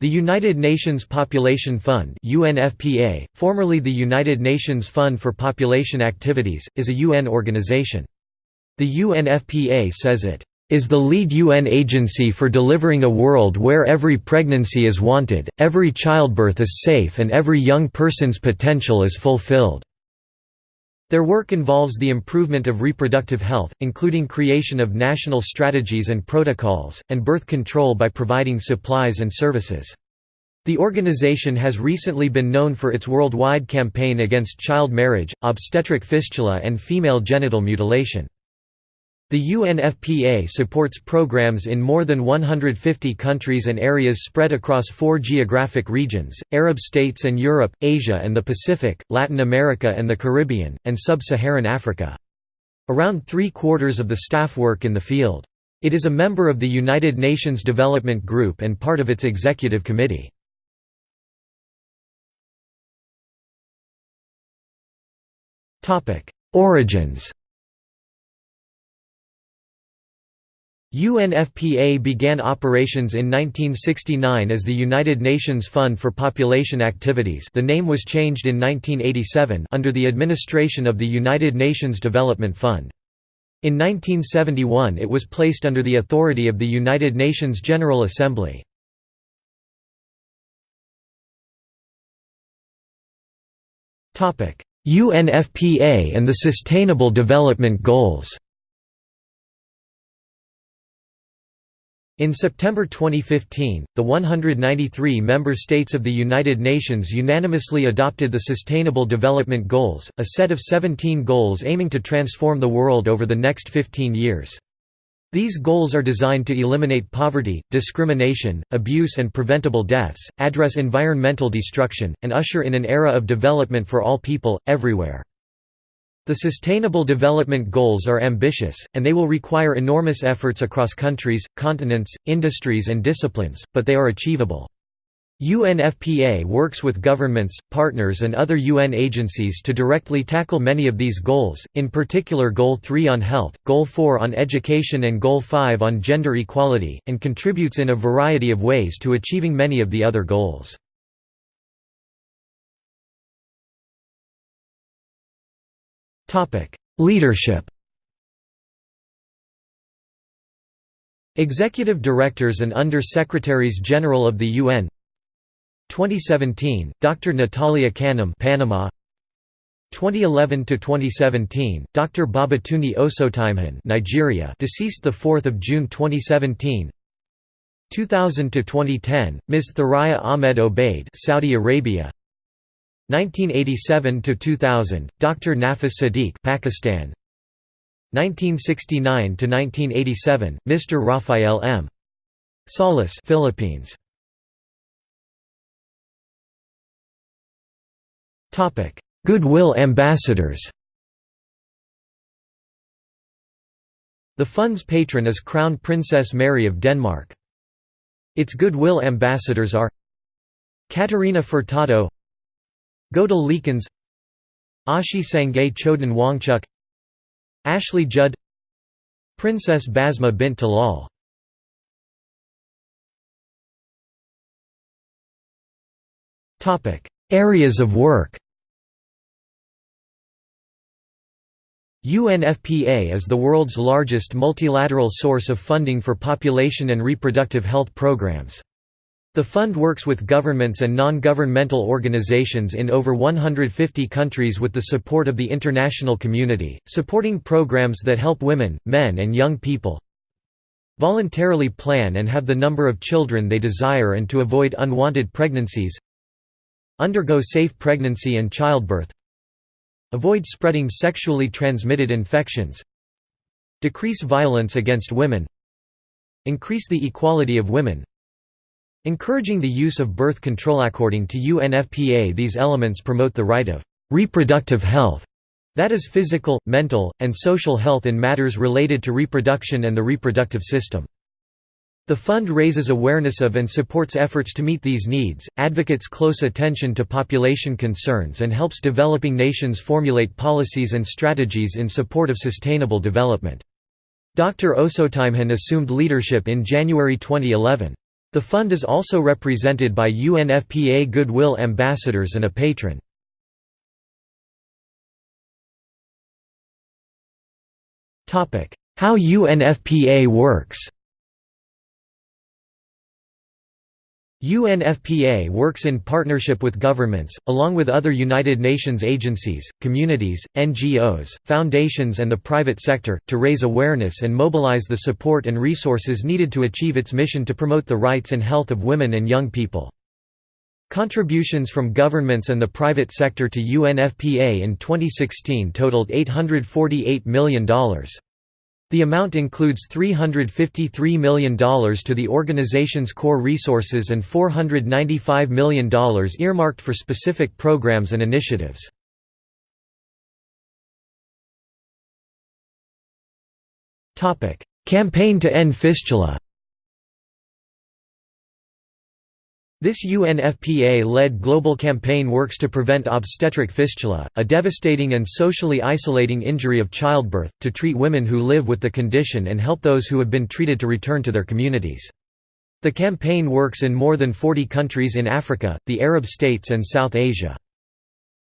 The United Nations Population Fund UNFPA, formerly the United Nations Fund for Population Activities, is a UN organization. The UNFPA says it is the lead UN agency for delivering a world where every pregnancy is wanted, every childbirth is safe and every young person's potential is fulfilled. Their work involves the improvement of reproductive health, including creation of national strategies and protocols, and birth control by providing supplies and services. The organization has recently been known for its worldwide campaign against child marriage, obstetric fistula and female genital mutilation. The UNFPA supports programs in more than 150 countries and areas spread across four geographic regions, Arab states and Europe, Asia and the Pacific, Latin America and the Caribbean, and Sub-Saharan Africa. Around three-quarters of the staff work in the field. It is a member of the United Nations Development Group and part of its executive committee. Origins UNFPA began operations in 1969 as the United Nations Fund for Population Activities the name was changed in 1987 under the administration of the United Nations Development Fund. In 1971 it was placed under the authority of the United Nations General Assembly. UNFPA and the Sustainable Development Goals In September 2015, the 193 member states of the United Nations unanimously adopted the Sustainable Development Goals, a set of 17 goals aiming to transform the world over the next 15 years. These goals are designed to eliminate poverty, discrimination, abuse and preventable deaths, address environmental destruction, and usher in an era of development for all people, everywhere. The Sustainable Development Goals are ambitious, and they will require enormous efforts across countries, continents, industries and disciplines, but they are achievable. UNFPA works with governments, partners and other UN agencies to directly tackle many of these goals, in particular Goal 3 on health, Goal 4 on education and Goal 5 on gender equality, and contributes in a variety of ways to achieving many of the other goals. Leadership Executive Directors and Under-Secretaries General of the UN 2017, Dr. Natalia Kanem Panama 2011 to 2017, Dr. Babatunde Osotimehin Nigeria deceased the 4th of June 2017 2000 to 2010, Ms. Thoraya Ahmed Obaid Saudi Arabia 1987 to 2000 Dr Nafis Sadik Pakistan. 1969 to 1987 Mr Rafael M. Salas Philippines. Topic Goodwill ambassadors. The fund's patron is Crown Princess Mary of Denmark. Its goodwill ambassadors are Catarina Furtado Goedele Liekens Ashi Sangay Choden Wangchuk Ashley Judd Princess Basma bint Talal Areas of work UNFPA is the world's largest multilateral source of funding for population and reproductive health programs. The fund works with governments and non-governmental organizations in over 150 countries with the support of the international community, supporting programs that help women, men and young people voluntarily plan and have the number of children they desire and to avoid unwanted pregnancies undergo safe pregnancy and childbirth avoid spreading sexually transmitted infections decrease violence against women increase the equality of women Encouraging the use of birth control according to UNFPA these elements promote the right of reproductive health that is physical, mental, and social health in matters related to reproduction and the reproductive system. The fund raises awareness of and supports efforts to meet these needs, advocates close attention to population concerns and helps developing nations formulate policies and strategies in support of sustainable development. Dr. Osotimehin assumed leadership in January 2011. The fund is also represented by UNFPA Goodwill Ambassadors and a patron. How UNFPA works UNFPA works in partnership with governments, along with other United Nations agencies, communities, NGOs, foundations and the private sector, to raise awareness and mobilize the support and resources needed to achieve its mission to promote the rights and health of women and young people. Contributions from governments and the private sector to UNFPA in 2016 totaled $848 million. The amount includes $353 million to the organization's core resources and $495 million earmarked for specific programs and initiatives. Campaign to End Fistula This UNFPA-led global campaign works to prevent obstetric fistula, a devastating and socially isolating injury of childbirth, to treat women who live with the condition and help those who have been treated to return to their communities. The campaign works in more than 40 countries in Africa, the Arab states and South Asia.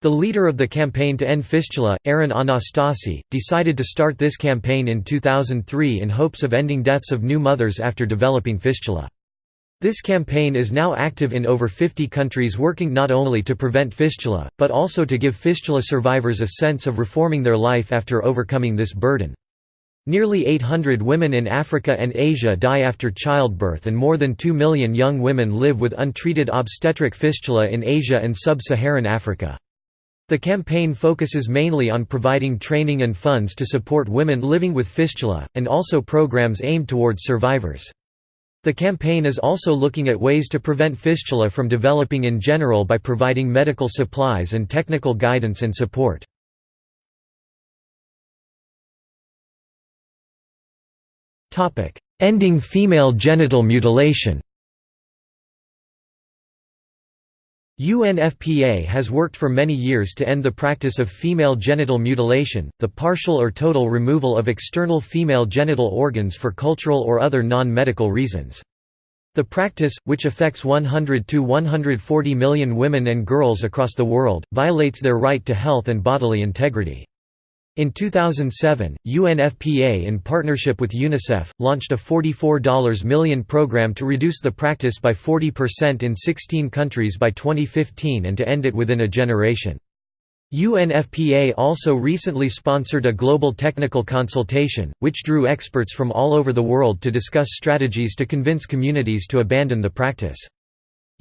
The leader of the campaign to end fistula, Aaron Anastasi, decided to start this campaign in 2003 in hopes of ending deaths of new mothers after developing fistula. This campaign is now active in over 50 countries working not only to prevent fistula, but also to give fistula survivors a sense of reforming their life after overcoming this burden. Nearly 800 women in Africa and Asia die after childbirth and more than 2 million young women live with untreated obstetric fistula in Asia and sub-Saharan Africa. The campaign focuses mainly on providing training and funds to support women living with fistula, and also programs aimed towards survivors. The campaign is also looking at ways to prevent fistula from developing in general by providing medical supplies and technical guidance and support. Ending female genital mutilation UNFPA has worked for many years to end the practice of female genital mutilation, the partial or total removal of external female genital organs for cultural or other non-medical reasons. The practice, which affects 100 to 140 million women and girls across the world, violates their right to health and bodily integrity. In 2007, UNFPA in partnership with UNICEF, launched a $44 million program to reduce the practice by 40% in 16 countries by 2015 and to end it within a generation. UNFPA also recently sponsored a global technical consultation, which drew experts from all over the world to discuss strategies to convince communities to abandon the practice.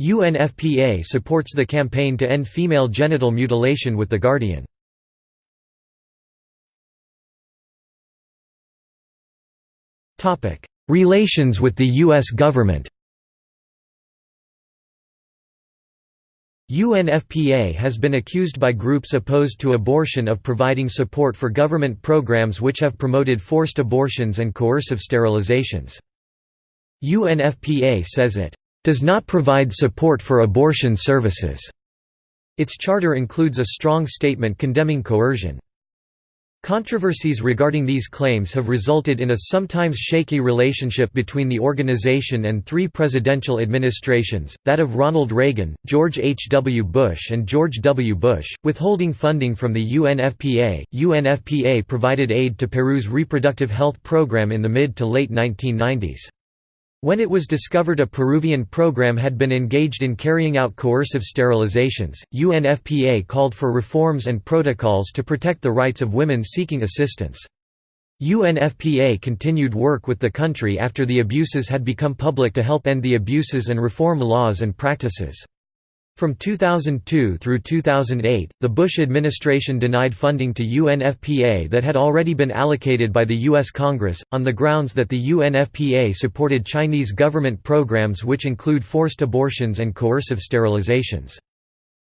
UNFPA supports the campaign to end female genital mutilation with The Guardian. Relations with the U.S. government UNFPA has been accused by groups opposed to abortion of providing support for government programs which have promoted forced abortions and coercive sterilizations. UNFPA says it does not provide support for abortion services. Its charter includes a strong statement condemning coercion. Controversies regarding these claims have resulted in a sometimes shaky relationship between the organization and three presidential administrations, that of Ronald Reagan, George H. W. Bush and George W. Bush, withholding funding from the UNFPA. UNFPA provided aid to Peru's reproductive health program in the mid to late 1990s. When it was discovered a Peruvian program had been engaged in carrying out coercive sterilizations, UNFPA called for reforms and protocols to protect the rights of women seeking assistance. UNFPA continued work with the country after the abuses had become public to help end the abuses and reform laws and practices. From 2002 through 2008, the Bush administration denied funding to UNFPA that had already been allocated by the U.S. Congress, on the grounds that the UNFPA supported Chinese government programs which include forced abortions and coercive sterilizations.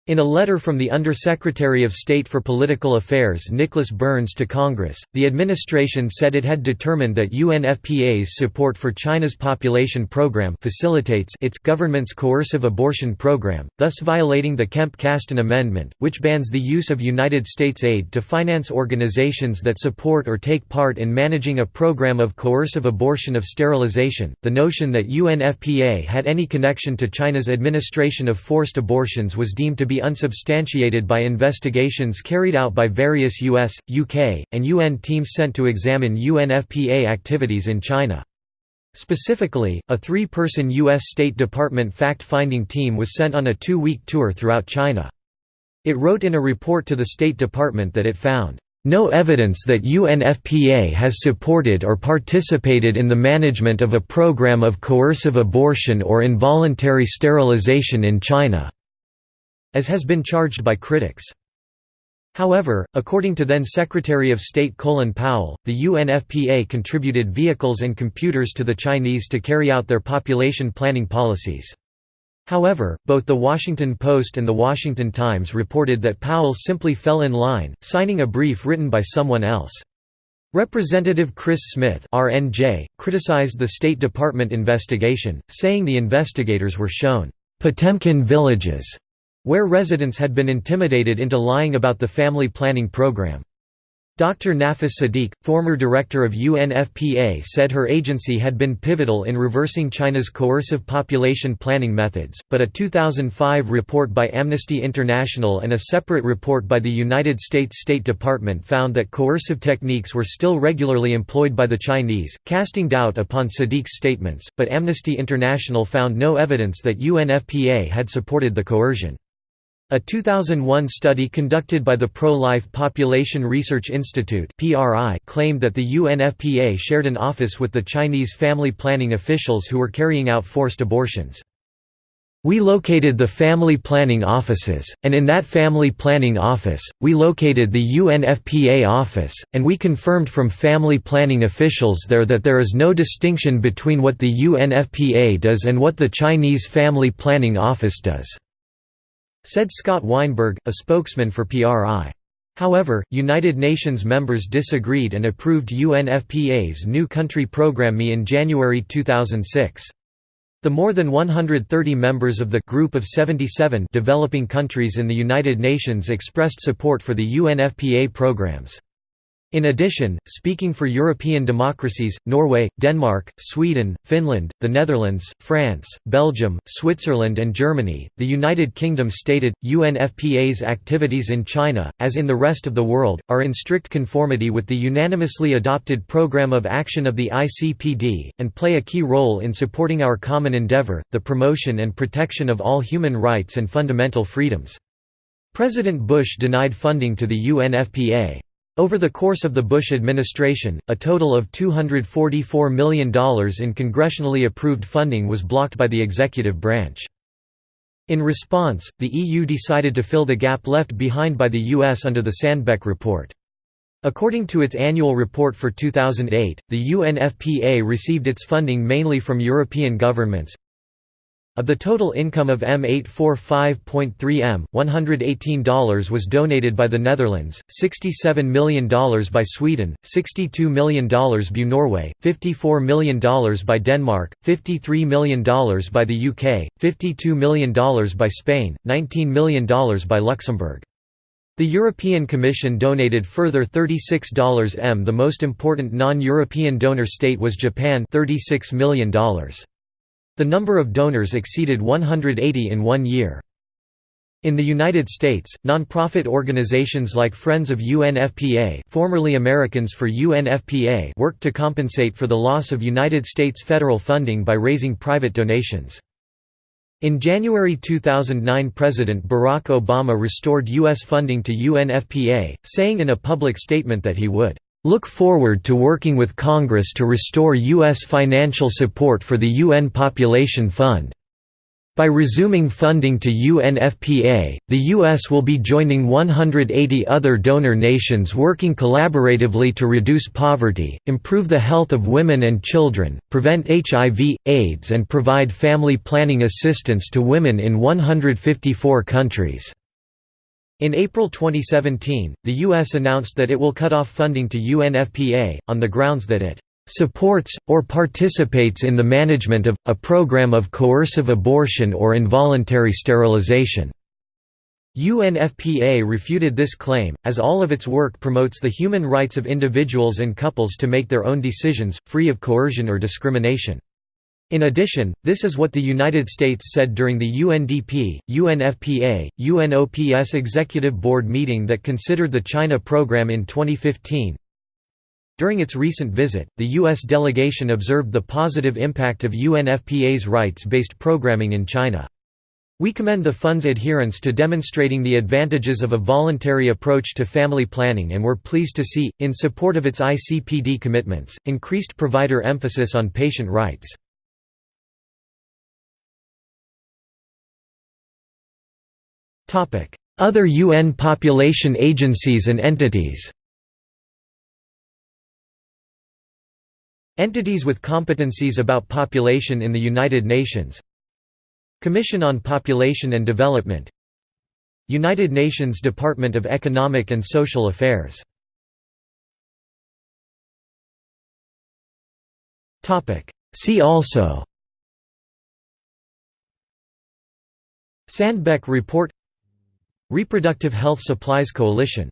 In a letter from the Undersecretary of State for Political Affairs Nicholas Burns to Congress, the administration said it had determined that UNFPA's support for China's population program facilitates its government's coercive abortion program, thus violating the Kemp-Kasten Amendment, which bans the use of United States aid to finance organizations that support or take part in managing a program of coercive abortion of sterilization. The notion that UNFPA had any connection to China's administration of forced abortions was deemed to be unsubstantiated by investigations carried out by various US, UK, and UN teams sent to examine UNFPA activities in China. Specifically, a three-person U.S. State Department fact-finding team was sent on a two-week tour throughout China. It wrote in a report to the State Department that it found, "...no evidence that UNFPA has supported or participated in the management of a program of coercive abortion or involuntary sterilization in China." As has been charged by critics. However, according to then Secretary of State Colin Powell, the UNFPA contributed vehicles and computers to the Chinese to carry out their population planning policies. However, both The Washington Post and The Washington Times reported that Powell simply fell in line, signing a brief written by someone else. Representative Chris Smith RNJ, criticized the State Department investigation, saying the investigators were shown, "...Potemkin villages," where residents had been intimidated into lying about the family planning program. Dr. Nafis Sadik, former director of UNFPA said her agency had been pivotal in reversing China's coercive population planning methods, but a 2005 report by Amnesty International and a separate report by the United States State Department found that coercive techniques were still regularly employed by the Chinese, casting doubt upon Sadik's statements, but Amnesty International found no evidence that UNFPA had supported the coercion. A 2001 study conducted by the Pro-Life Population Research Institute claimed that the UNFPA shared an office with the Chinese family planning officials who were carrying out forced abortions. We located the family planning offices, and in that family planning office, we located the UNFPA office, and we confirmed from family planning officials there that there is no distinction between what the UNFPA does and what the Chinese family planning office does. Said Scott Weinberg, a spokesman for PRI. However, United Nations members disagreed and approved UNFPA's new country program ME in January 2006. The more than 130 members of the Group of 77 developing countries in the United Nations expressed support for the UNFPA programs. In addition, speaking for European democracies, Norway, Denmark, Sweden, Finland, the Netherlands, France, Belgium, Switzerland and Germany, the United Kingdom stated, UNFPA's activities in China, as in the rest of the world, are in strict conformity with the unanimously adopted Programme of Action of the ICPD, and play a key role in supporting our common endeavour, the promotion and protection of all human rights and fundamental freedoms. President Bush denied funding to the UNFPA. Over the course of the Bush administration, a total of $244 million in congressionally approved funding was blocked by the executive branch. In response, the EU decided to fill the gap left behind by the US under the Sandbæk Report. According to its annual report for 2008, the UNFPA received its funding mainly from European governments, of the total income of M845.3 M, $118 was donated by the Netherlands, $67 million by Sweden, $62 million by Norway, $54 million by Denmark, $53 million by the UK, $52 million by Spain, $19 million by Luxembourg. The European Commission donated further $36 m. The most important non-European donor state was Japan $36 million. The number of donors exceeded 180 in one year. In the United States, nonprofit organizations like Friends of UNFPA formerly Americans for UNFPA worked to compensate for the loss of United States federal funding by raising private donations. In January 2009 President Barack Obama restored U.S. funding to UNFPA, saying in a public statement that he would look forward to working with Congress to restore U.S. financial support for the UN Population Fund. By resuming funding to UNFPA, the U.S. will be joining 180 other donor nations working collaboratively to reduce poverty, improve the health of women and children, prevent HIV, AIDS and provide family planning assistance to women in 154 countries. In April 2017, the U.S. announced that it will cut off funding to UNFPA, on the grounds that it "...supports, or participates in the management of, a program of coercive abortion or involuntary sterilization." UNFPA refuted this claim, as all of its work promotes the human rights of individuals and couples to make their own decisions, free of coercion or discrimination. In addition, this is what the United States said during the UNDP, UNFPA, UNOPS Executive Board meeting that considered the China program in 2015. During its recent visit, the U.S. delegation observed the positive impact of UNFPA's rights-based programming in China. We commend the fund's adherence to demonstrating the advantages of a voluntary approach to family planning and were pleased to see, in support of its ICPD commitments, increased provider emphasis on patient rights. Other UN population agencies and entities. Entities with competencies about population in the United Nations. Commission on Population and Development. United Nations Department of Economic and Social Affairs. See also. Sandbæk Report Reproductive Health Supplies Coalition